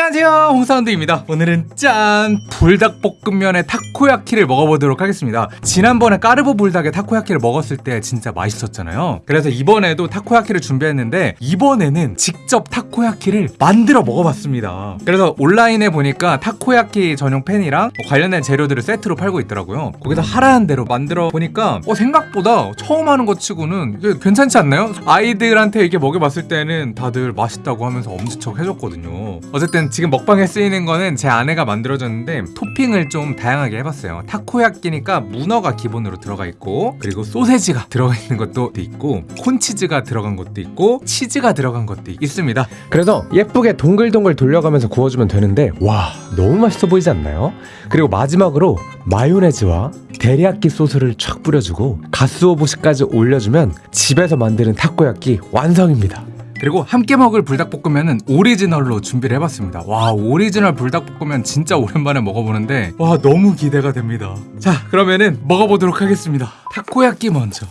안녕하세요. 홍사운드입니다. 오늘은 짠! 불닭볶음면에 타코야키를 먹어보도록 하겠습니다. 지난번에 까르보 불닭에 타코야키를 먹었을 때 진짜 맛있었잖아요. 그래서 이번에도 타코야키를 준비했는데 이번에는 직접 타코야키를 만들어 먹어봤습니다. 그래서 온라인에 보니까 타코야키 전용 팬이랑 뭐 관련된 재료들을 세트로 팔고 있더라고요. 거기서 하라는 대로 만들어 보니까 어, 생각보다 처음 하는 것 치고는 괜찮지 않나요? 아이들한테 이게 먹여봤을 때는 다들 맛있다고 하면서 엄지척 해줬거든요. 어쨌든 지금 먹방에 쓰이는 거는 제 아내가 만들어줬는데 토핑을 좀 다양하게 해봤어요. 타코야끼니까 문어가 기본으로 들어가 있고 그리고 소세지가 들어가 있는 것도 있고 콘치즈가 들어간 것도 있고 치즈가 들어간 것도 있습니다. 그래서 예쁘게 동글동글 돌려가면서 구워주면 되는데 와 너무 맛있어 보이지 않나요? 그리고 마지막으로 마요네즈와 데리야끼 소스를 촥 뿌려주고 가스오부시까지 올려주면 집에서 만드는 타코야끼 완성입니다 그리고 함께 먹을 불닭볶음면은 오리지널로 준비를 해봤습니다 와 오리지널 불닭볶음면 진짜 오랜만에 먹어보는데 와 너무 기대가 됩니다 자 그러면은 먹어보도록 하겠습니다 타코야끼 먼저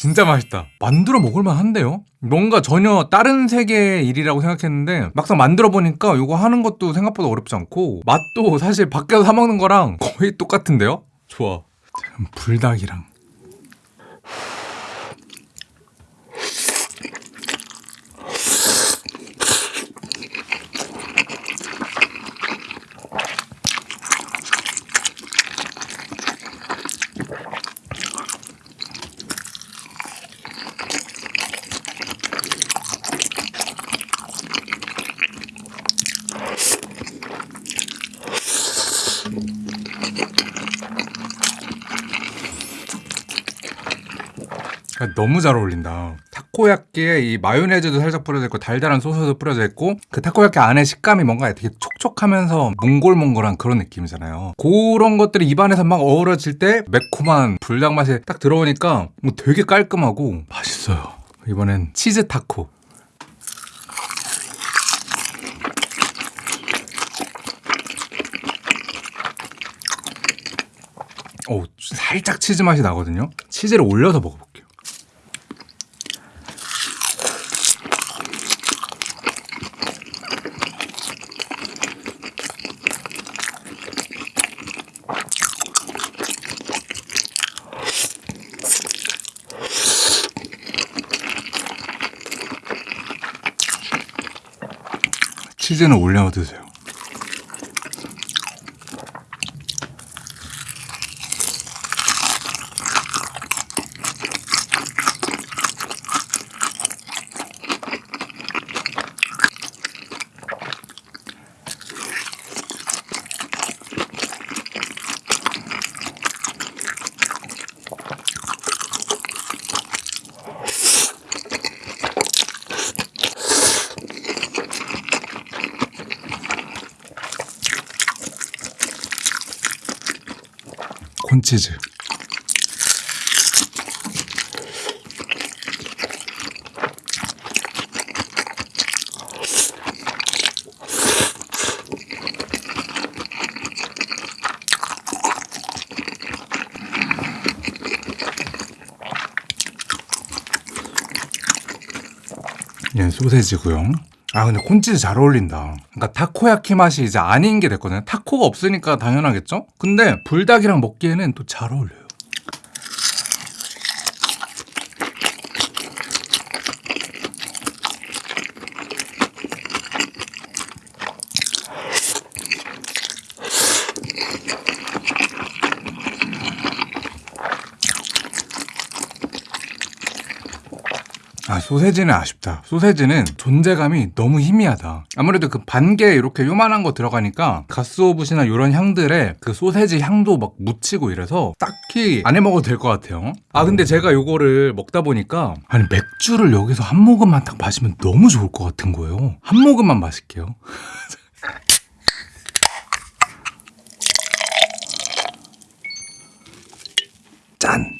진짜 맛있다. 만들어 먹을만 한데요? 뭔가 전혀 다른 세계의 일이라고 생각했는데 막상 만들어 보니까 이거 하는 것도 생각보다 어렵지 않고 맛도 사실 밖에서 사 먹는 거랑 거의 똑같은데요? 좋아. 자, 불닭이랑 너무 잘 어울린다. 타코야끼에 이 마요네즈도 살짝 뿌려져 있고 달달한 소스도 뿌려져 있고 그 타코야끼 안에 식감이 뭔가 되게 촉촉하면서 몽골몽골한 그런 느낌이잖아요. 그런 것들이 입안에서 막 어우러질 때 매콤한 불닭 맛이 딱 들어오니까 뭐 되게 깔끔하고 맛있어요. 이번엔 치즈 타코. 오, 살짝 치즈 맛이 나거든요. 치즈를 올려서 먹어볼게요. 치즈는 올려 드세요. 콘치즈. 얘 소세지고요 아 근데 콘치즈 잘 어울린다. 그러니까 타코야키 맛이 이제 아닌 게 됐거든요. 타코가 없으니까 당연하겠죠? 근데 불닭이랑 먹기에는 또 잘 어울려요 아 소세지는 아쉽다. 소세지는 존재감이 너무 희미하다. 아무래도 그 반개 이렇게 요만한 거 들어가니까 가스오브시나 이런 향들에 그 소세지 향도 막 묻히고 이래서 딱히 안 해 먹어도 될 것 같아요. 아 근데 제가 요거를 먹다 보니까 아니 맥주를 여기서 한 모금만 딱 마시면 너무 좋을 것 같은 거예요. 한 모금만 마실게요. 짠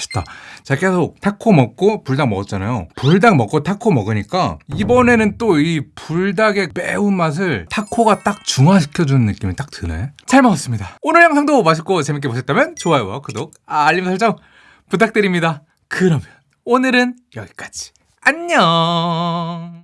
맛있다. 제가 계속 타코 먹고 불닭 먹었잖아요. 불닭 먹고 타코 먹으니까 이번에는 또 이 불닭의 매운 맛을 타코가 딱 중화시켜주는 느낌이 딱 드네. 잘 먹었습니다. 오늘 영상도 맛있고 재밌게 보셨다면 좋아요와 구독, 알림 설정 부탁드립니다. 그러면 오늘은 여기까지. 안녕.